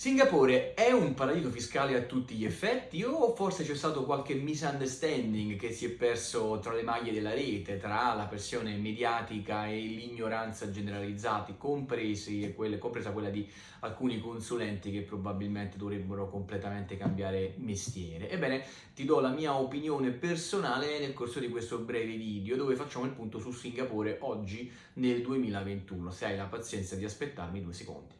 Singapore è un paradiso fiscale a tutti gli effetti o forse c'è stato qualche misunderstanding che si è perso tra le maglie della rete, tra la pressione mediatica e l'ignoranza generalizzati, quelle, compresa quella di alcuni consulenti che probabilmente dovrebbero completamente cambiare mestiere? Ebbene, ti do la mia opinione personale nel corso di questo breve video dove facciamo il punto su Singapore oggi nel 2021, se hai la pazienza di aspettarmi due secondi.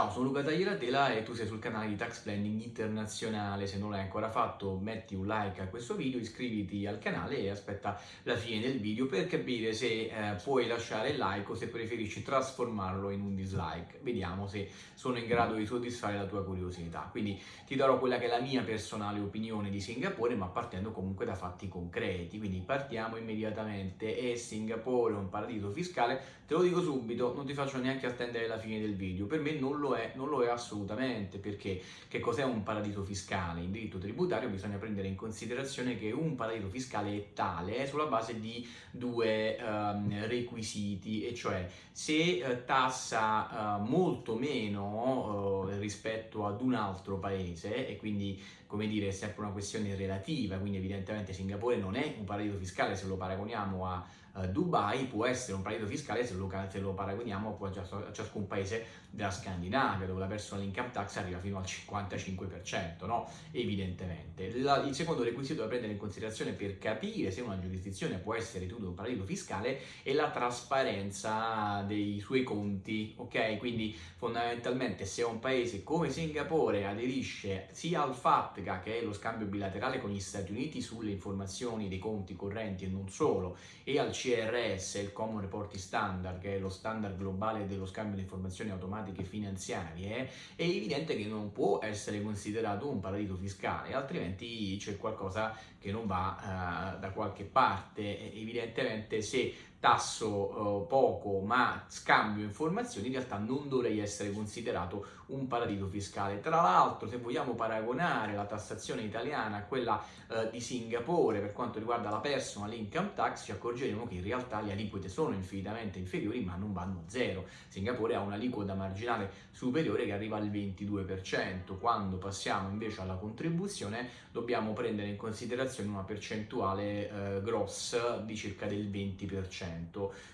Ciao, sono Luca Tagliatela e tu sei sul canale di Tax Planning Internazionale. Se non l'hai ancora fatto metti un like a questo video, iscriviti al canale e aspetta la fine del video per capire se eh, puoi lasciare il like o se preferisci trasformarlo in un dislike. Vediamo se sono in grado di soddisfare la tua curiosità. Quindi ti darò quella che è la mia personale opinione di Singapore, ma partendo comunque da fatti concreti. Quindi partiamo immediatamente. È Singapore un paradiso fiscale? Te lo dico subito, non ti faccio neanche attendere la fine del video. Per me non lo è, non lo è assolutamente, perché che cos'è un paradiso fiscale? In diritto tributario bisogna prendere in considerazione che un paradiso fiscale è tale sulla base di due um, requisiti, e cioè se uh, tassa uh, molto meno uh, rispetto ad un altro paese e quindi come dire è sempre una questione relativa, quindi evidentemente Singapore non è un paradiso fiscale se lo paragoniamo a uh, Dubai, può essere un paradiso fiscale se lo, se lo paragoniamo a ciascun paese della Scandinavia, dove la personal income tax arriva fino al 55%, no? Evidentemente. La, il secondo requisito da prendere in considerazione per capire se una giurisdizione può essere ritenuta un paradiso fiscale è la trasparenza dei suoi conti, ok? Quindi fondamentalmente se un paese come Singapore aderisce sia al FATCA, che è lo scambio bilaterale con gli Stati Uniti sulle informazioni dei conti correnti e non solo, e al CRS, il Common Reporting Standard, che è lo standard globale dello scambio di informazioni automatiche finanziarie, è evidente che non può essere considerato un paradiso fiscale, altrimenti c'è qualcosa che non va uh, da qualche parte. Evidentemente se tasso uh, poco ma scambio informazioni, in realtà non dovrei essere considerato un paradiso fiscale. Tra l'altro, se vogliamo paragonare la tassazione italiana a quella uh, di Singapore per quanto riguarda la personal income tax, ci accorgeremo che in realtà le aliquote sono infinitamente inferiori ma non vanno a zero. Singapore ha un'aliquota marginale superiore che arriva al 22%, quando passiamo invece alla contribuzione dobbiamo prendere in considerazione una percentuale uh, gross di circa del 20%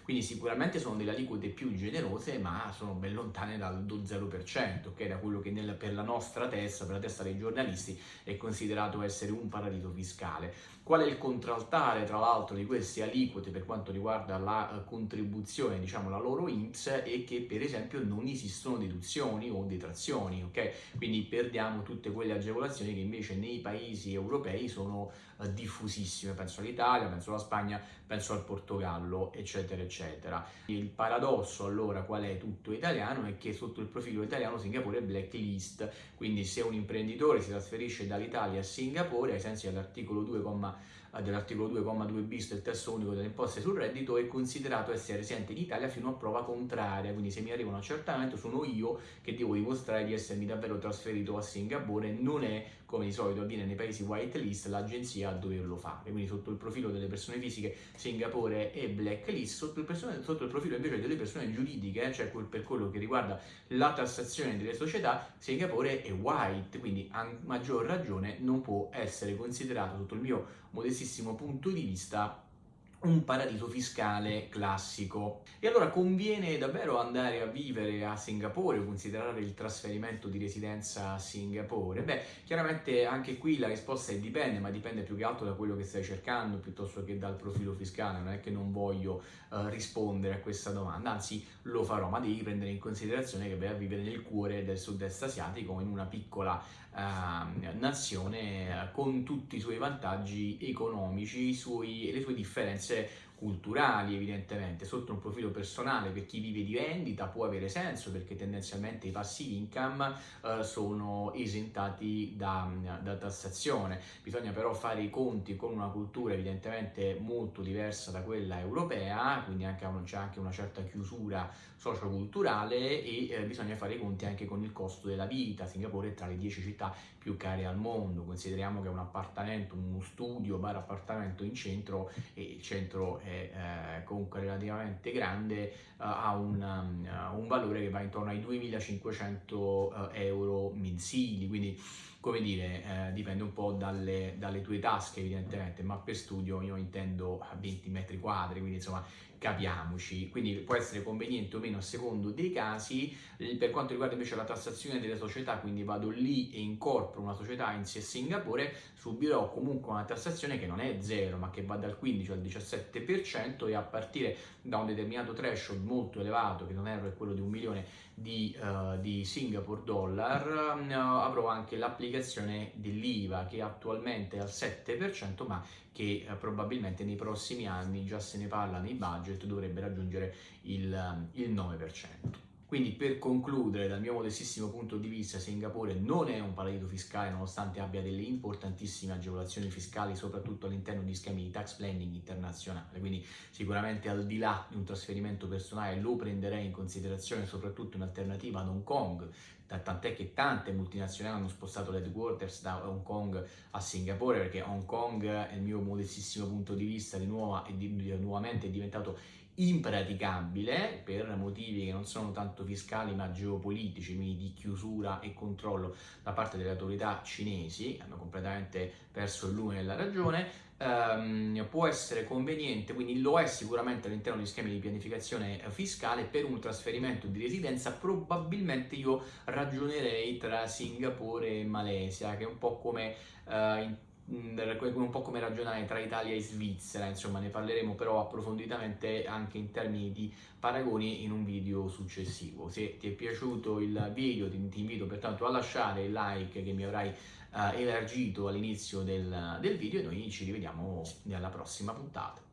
quindi sicuramente sono delle aliquote più generose ma sono ben lontane dal 0%, ok? Da quello che nel, per la nostra testa, per la testa dei giornalisti è considerato essere un paradiso fiscale. Qual è il contraltare tra l'altro di queste aliquote per quanto riguarda la uh, contribuzione, diciamo la loro INPS, è che per esempio non esistono deduzioni o detrazioni, ok? Quindi perdiamo tutte quelle agevolazioni che invece nei paesi europei sono uh, diffusissime, penso all'Italia, penso alla Spagna, penso al Portogallo, eccetera, eccetera. Il paradosso allora qual è tutto italiano è che sotto il profilo italiano Singapore è blacklist, quindi se un imprenditore si trasferisce dall'Italia a Singapore ai sensi dell'articolo 2, eh, dell'articolo 2,2 bis del testo unico delle imposte sul reddito è considerato essere residente in Italia fino a prova contraria, quindi se mi arriva un accertamento sono io che devo dimostrare di essermi davvero trasferito a Singapore, non è come di solito avviene nei paesi whitelist l'agenzia a doverlo fare, quindi sotto il profilo delle persone fisiche Singapore è blacklist, sotto il, persone, sotto il profilo invece delle persone giuridiche, cioè per quello che riguarda la tassazione delle società, Singapore è white, quindi a maggior ragione non può essere considerato sotto il mio modestissimo punto di vista un paradiso fiscale classico. E allora conviene davvero andare a vivere a Singapore o considerare il trasferimento di residenza a Singapore? Beh, chiaramente anche qui la risposta è dipende, ma dipende più che altro da quello che stai cercando piuttosto che dal profilo fiscale. Non è che non voglio uh, rispondere a questa domanda, anzi lo farò, ma devi prendere in considerazione che vai a vivere nel cuore del sud-est asiatico in una piccola uh, nazione con tutti i suoi vantaggi economici, suoi, le sue differenze Say. Culturali evidentemente, sotto un profilo personale per chi vive di vendita può avere senso perché tendenzialmente i passive income uh, sono esentati da, da, tassazione, bisogna però fare i conti con una cultura evidentemente molto diversa da quella europea, quindi c'è anche una certa chiusura socioculturale e eh, bisogna fare i conti anche con il costo della vita, Singapore è tra le 10 città più care al mondo, consideriamo che un appartamento, uno studio, bar appartamento in centro e il centro è eh, comunque relativamente grande, uh, ha un, um, un, valore che va intorno ai 2500 euro mensili, quindi come dire, eh, dipende un po' dalle, dalle, tue tasche evidentemente, ma per studio io intendo 20 metri quadri, quindi insomma capiamoci, quindi può essere conveniente o meno a secondo dei casi. Per quanto riguarda invece la tassazione delle società, quindi vado lì e incorporo una società in Singapore, subirò comunque una tassazione che non è zero, ma che va dal 15 al 17% e a partire da un determinato threshold molto elevato, che non è quello di un milione di, uh, di Singapore dollar, avrò anche l'applicazione dell'IVA che attualmente è al 7%, ma che uh, probabilmente nei prossimi anni, già se ne parla nei budget, dovrebbe raggiungere il, il 9%. Quindi per concludere, dal mio modestissimo punto di vista, Singapore non è un paradiso fiscale nonostante abbia delle importantissime agevolazioni fiscali, soprattutto all'interno di schemi di tax planning internazionale, quindi sicuramente al di là di un trasferimento personale lo prenderei in considerazione soprattutto in alternativa ad Hong Kong, tant'è che tante multinazionali hanno spostato l'headquarters da Hong Kong a Singapore perché Hong Kong, nel mio modestissimo punto di vista, di, nuova, di, di nuovamente è diventato impraticabile per motivi che non sono tanto fiscali ma geopolitici, quindi di chiusura e controllo da parte delle autorità cinesi, hanno completamente perso il lume della ragione, ehm, può essere conveniente, quindi lo è sicuramente all'interno di schemi di pianificazione fiscale per un trasferimento di residenza, probabilmente io ragionerei tra Singapore e Malesia, che è un po' come eh, un po' come ragionare tra Italia e Svizzera, insomma ne parleremo però approfonditamente anche in termini di paragoni in un video successivo. Se ti è piaciuto il video ti, ti invito pertanto a lasciare il like che mi avrai uh, elargito all'inizio del, del video e noi ci rivediamo nella prossima puntata.